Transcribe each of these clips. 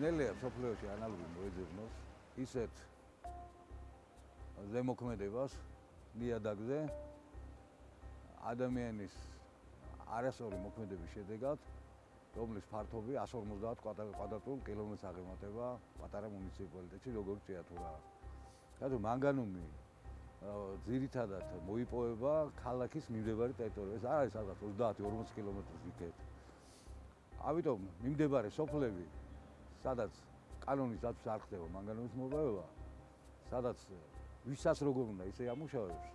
ძნელია სოფლიოში ანალოგი მოეძებნოს ისეთ ზემოქმედებას ნიადაგზე ადამიანის არასორი მოქმედების შედეგად რომლის ფართობი 150 კვადრატულ კილომეტრს აღემატება პატარა მუნიციპალიტეტში როგორც ჭიათურა. რადგან მანგანუმი ძირითადად მოიპოვება ქალაქის მიმდებარე ტერიტორიაზე. ეს არის ალბათ 30-40 კილომეტრის იქეთ. ამიტომ მიმდებარე სოფლები, სადაც კანონის დაცვის არ ხდება მანგანუმის მოპოვება, სადაც ვისაც როგორ უნდა ისე ამუშავებს,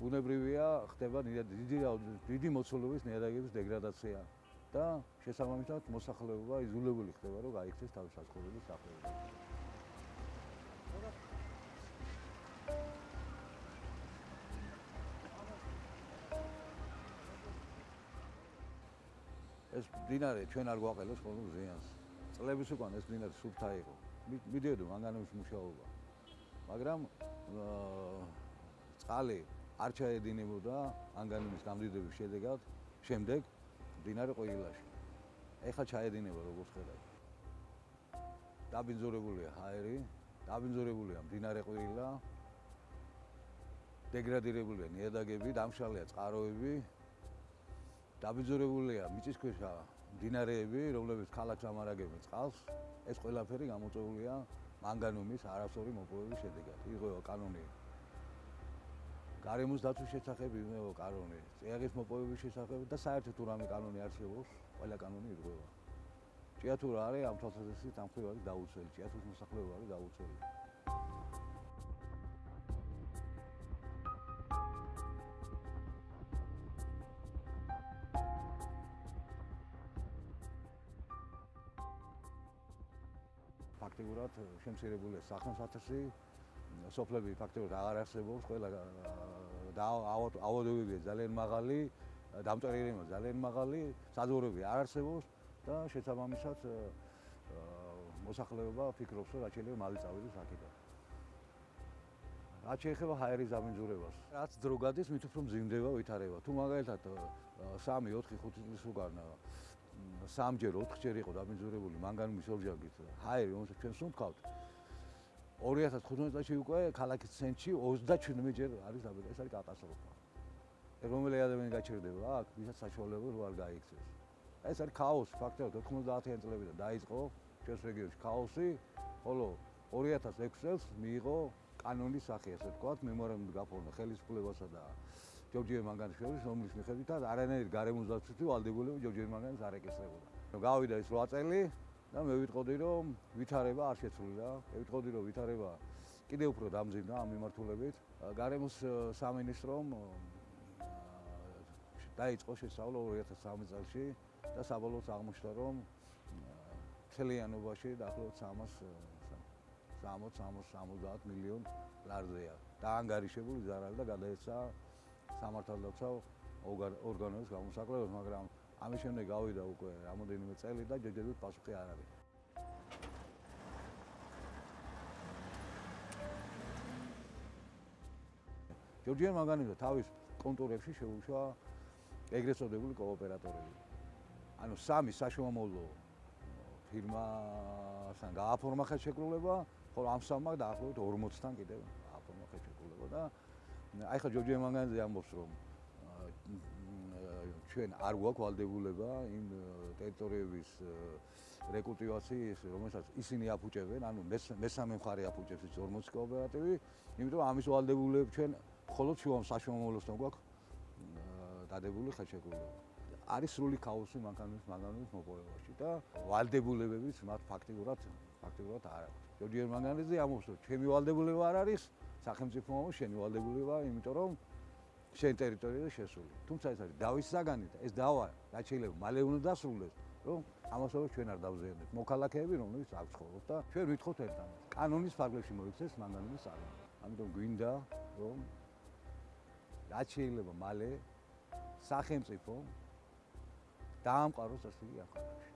ბუნებრივია ხდება დიდი დიდი მოცულობის ნიადაგების დეგრადაცია და შესაბამისად მოსახლეობა იზოლებული ხდება რომ გაიქცეს თავის საცხოვრებელ სახლებში. ეს დინარე ჩვენ არ გვაყელოს ხოლმე ზიანს. წლების უკან ეს დინარე სუფთა იყო. მიდიოდო მანგანუმის მუშაობა. მაგრამ წყალი არ ჩაედინებოდა ანგანუმის გამდიდრების შედეგად შემდეგ დინარე ყოილაში. ეხლა ჩაედინება როგორც ხედავთ. დაბინძურებულია ჰაერი, დაბინძურებულია დინარე ყოილა. დეგრადირებულია ნიადაგები, დამშალია წყაროები. დაბინძურებულია მიწისქვეშა დინარეები, რომლებიც ქალაქს ამარაგებენ წყალს. ეს ყველაფერი გამოწვეულია მანგანუმის არასორი მოპოვების შედეგად. იღო კანონი გარემოს დაცვის შესახებ იმეო კანონი, წიაღის მოპოვების შესახებ და საერთოდ რამე კანონი არსებობს, ყველა კანონი ირღვევა. ჭიათურა არის ამ თვალსაზრისით ამ ხრივი დაუცველი, ჭიათურის მოსახლეობა არის დაუცველი. ფაქტიურად შემცირებულია სახელმწიფო სოფლები ფაქტობრივად აღარ არსებობს, ყველა და ავადობებია ძალიან მაღალი, დამწერილია ძალიან მაღალი, საძოვრები არ არსებობს და შესაბამისად მოსახლეობა ფიქრობს, რომ შეიძლება მალე წავიდეს აქედან. რაც შეეხება ჰაერის დამინძურებას, რაც დრო გადის, მით უფრო მძიმდება ვითარება. თუ მაგალითად 3, 4, 5 წლის უკან სამჯერ, ოთხჯერ იყო დამინძურებული მანგანუმის ორჯაგით ჰაერი, რომელსაც ჩვენ სუნთქავთ, 2015 წელს უკვე ქალაქის ცენტრში 37 ჯერ არის დაბედა. ეს არის კატასტროფა. რომელი ადამიანი გაჩერდება აქ, ვისაც საშუალება რო არ გაიქცეს. ეს არის ქაოსი, ფაქტობრივად 90-იან წლებიდან დაიწყო ჩვენს რეგიონში ქაოსი, ხოლო 2006 წელს მიიღო კანონის სახე, ასე ვთქვათ, მემორანდუმი გაფორმა ხელისუფლებასა და ჯორჯიე მანგანიშვილის, რომლის მიხედვითაც არანაირი გარემოს დაცვითი ვალდებულება ჯორჯიე მანგანის არ ეკისრებოდა. გავიდა ის 8 წელი, და მე ვიტყოდი რომ ვითარება არ შეცვლილა. მე ვიტყოდი რომ ვითარება კიდევ უფრო დამძიმდა ამ მიმართულებით. გარემოს სამინისტრომ დაიწყო შესწავლა 2013 წელს და საბოლოოდ აღმოჩნდა რომ თელიანობაში დაახლოებით 300 60-70 მილიონ ლარზეა. დაანგარიშებული ზარალი და გადაეცა სამართალდაცავ ორგანოებს გამოსაკლებად, მაგრამ ამის შემდეგ გავიდა უკვე რამოდენიმე წელი და ჯერჯერობით პასუხი არ არის. ჯორჯიან მაგანიძე თავის კონტურებში შეუშვა ეგრეთ წოდებული კოოპერატორები. ანუ სამი საშუალო ფირმასთან გააფორმა ხელშეკრულება, ხოლო ამ სამმა დაახლოებით 40-თან კიდევ გააფორმა ხელშეკრულება და აი ხა ჯორჯიან მაგანიძე ამბობს რომ ჩვენ არ გვაქვს ვალდებულება იმ ტერიტორიების რეკულტივაციის, რომელსაც ისინი აფუჭებენ, ანუ მესამე მხარე აფუჭებს ის 40 კოოპერატივი, იმიტომ ამის ვალდებულება ჩვენ მხოლოდ შუა საშუალოსთან გვაქვს დადებული ხელშეკრულება. არის სრული ქაოსი მანქანის მანქანის მოპოვებაში და ვალდებულებებიც მათ ფაქტიურად ფაქტიურად არ აქვს. ჯორჯიერ მანგანიძე ამბობს, რომ ჩემი ვალდებულება არ არის, სახელმწიფო მომო შენი ვალდებულება, იმიტომ რომ შენ ტერიტორიაზე შესული. თუმცა ეს არის დავის საგანი და ეს დავა რაც შეიძლება მალე უნდა დასრულდეს, რომ ამასოებს ჩვენ არ დავზეებთ. მოქალაქეები რომლებიც აქ ცხოვრობთ და ჩვენ ვითხოვთ ერთმანეთს. კანონის ფარგლებში მოიქცეს მანგანუმის საგანი. ამიტომ გვინდა რომ რაც შეიძლება მალე სახელმწიფო დაამყაროს ასე ახალში.